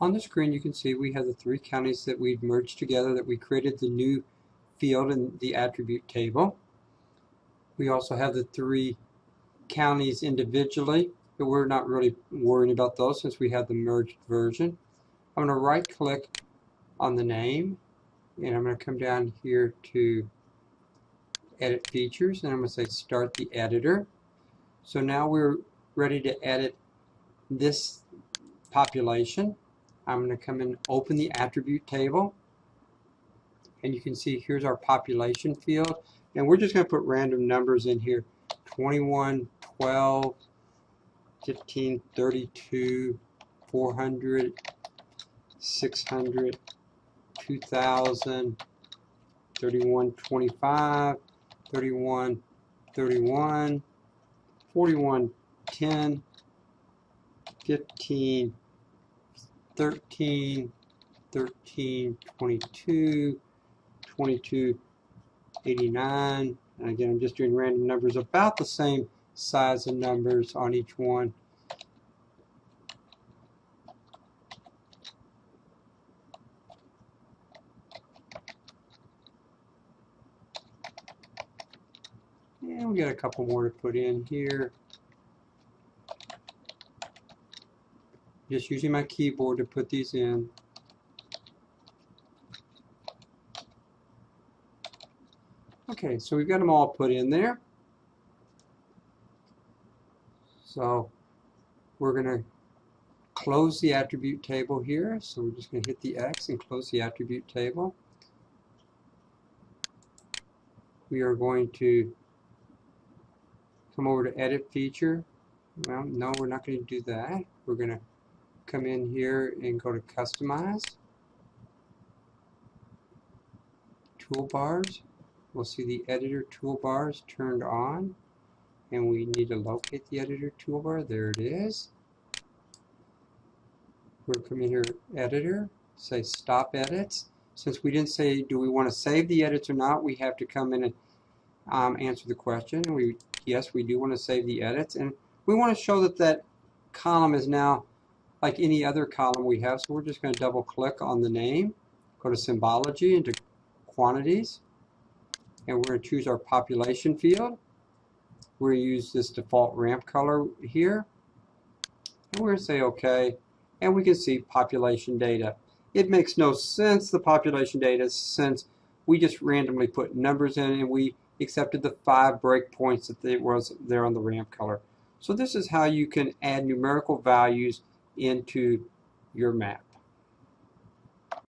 On the screen you can see we have the three counties that we've merged together that we created the new field in the attribute table. We also have the three counties individually, but we're not really worrying about those since we have the merged version. I'm going to right click on the name and I'm going to come down here to edit features and I'm going to say start the editor. So now we're ready to edit this population. I'm going to come and open the attribute table. And you can see here's our population field. And we're just going to put random numbers in here. 21 12 15 32 400 600 2000 31 25 31 31 41 10 15 13 13 22 22 89 and again I'm just doing random numbers about the same size of numbers on each one And we got a couple more to put in here. Just using my keyboard to put these in. Okay, so we've got them all put in there. So we're going to close the attribute table here. So we're just going to hit the X and close the attribute table. We are going to come over to edit feature. Well, no, we're not going to do that. We're going to come in here and go to customize. Toolbars. We'll see the editor toolbars turned on. And we need to locate the editor toolbar. There it is. We'll come in here, editor, say stop edits. Since we didn't say do we want to save the edits or not, we have to come in and um, answer the question. We yes, we do want to save the edits. And we want to show that that column is now like any other column we have. So we're just going to double click on the name, go to symbology into quantities, and we're going to choose our population field. We're going to use this default ramp color here. And we're going to say OK. And we can see population data. It makes no sense, the population data, since we just randomly put numbers in and we accepted the five breakpoints that there was there on the ramp color. So this is how you can add numerical values into your map.